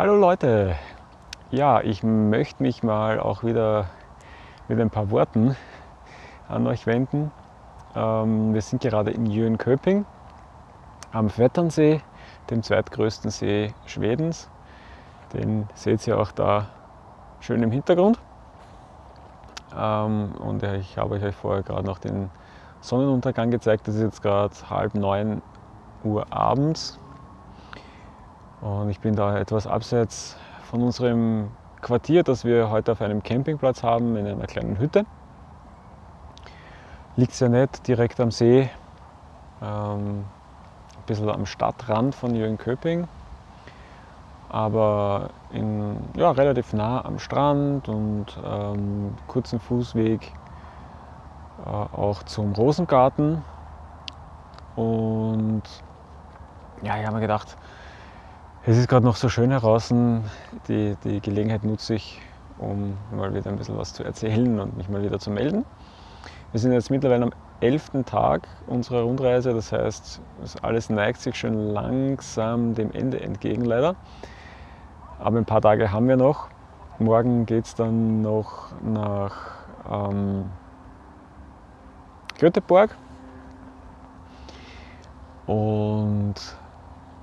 Hallo Leute! Ja, ich möchte mich mal auch wieder mit ein paar Worten an euch wenden. Ähm, wir sind gerade in Jönköping am Vetternsee, dem zweitgrößten See Schwedens. Den seht ihr auch da schön im Hintergrund. Ähm, und ich habe euch vorher gerade noch den Sonnenuntergang gezeigt. Das ist jetzt gerade halb neun Uhr abends. Und ich bin da etwas abseits von unserem Quartier, das wir heute auf einem Campingplatz haben, in einer kleinen Hütte. Liegt sehr nett, direkt am See, ähm, ein bisschen am Stadtrand von Jönköping, aber in, ja, relativ nah am Strand und ähm, kurzen Fußweg äh, auch zum Rosengarten. Und ja, ich habe mir gedacht, es ist gerade noch so schön draußen. Die, die Gelegenheit nutze ich, um mal wieder ein bisschen was zu erzählen und mich mal wieder zu melden. Wir sind jetzt mittlerweile am 11. Tag unserer Rundreise, das heißt, alles neigt sich schon langsam dem Ende entgegen leider. Aber ein paar Tage haben wir noch. Morgen geht es dann noch nach ähm, Göteborg. Und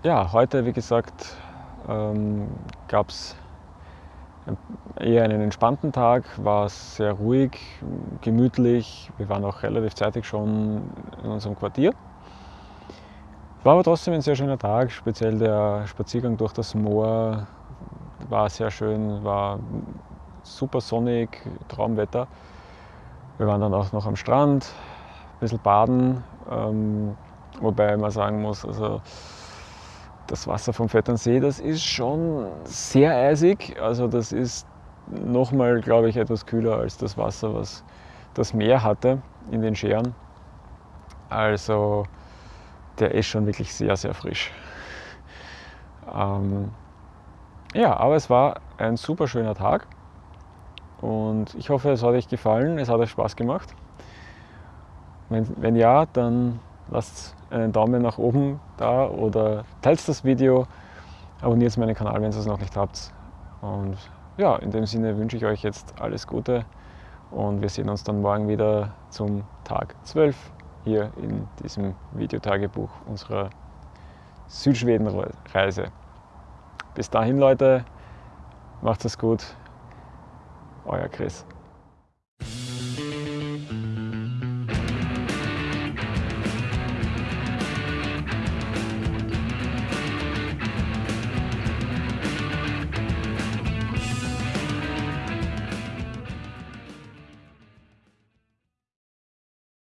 ja, heute, wie gesagt, ähm, gab es eher einen entspannten Tag, war sehr ruhig, gemütlich. Wir waren auch relativ zeitig schon in unserem Quartier. War aber trotzdem ein sehr schöner Tag, speziell der Spaziergang durch das Moor war sehr schön, war super sonnig, Traumwetter. Wir waren dann auch noch am Strand, ein bisschen baden, ähm, wobei man sagen muss, also das Wasser vom Vetternsee, das ist schon sehr eisig. Also das ist nochmal, glaube ich, etwas kühler als das Wasser, was das Meer hatte in den Scheren. Also der ist schon wirklich sehr, sehr frisch. Ähm, ja, aber es war ein super schöner Tag und ich hoffe, es hat euch gefallen, es hat euch Spaß gemacht. Wenn, wenn ja, dann lasst einen Daumen nach oben da oder teilt das Video, abonniert meinen Kanal, wenn ihr es noch nicht habt. Und ja, in dem Sinne wünsche ich euch jetzt alles Gute und wir sehen uns dann morgen wieder zum Tag 12 hier in diesem Videotagebuch unserer Südschweden-Reise. Bis dahin Leute, macht es gut, euer Chris.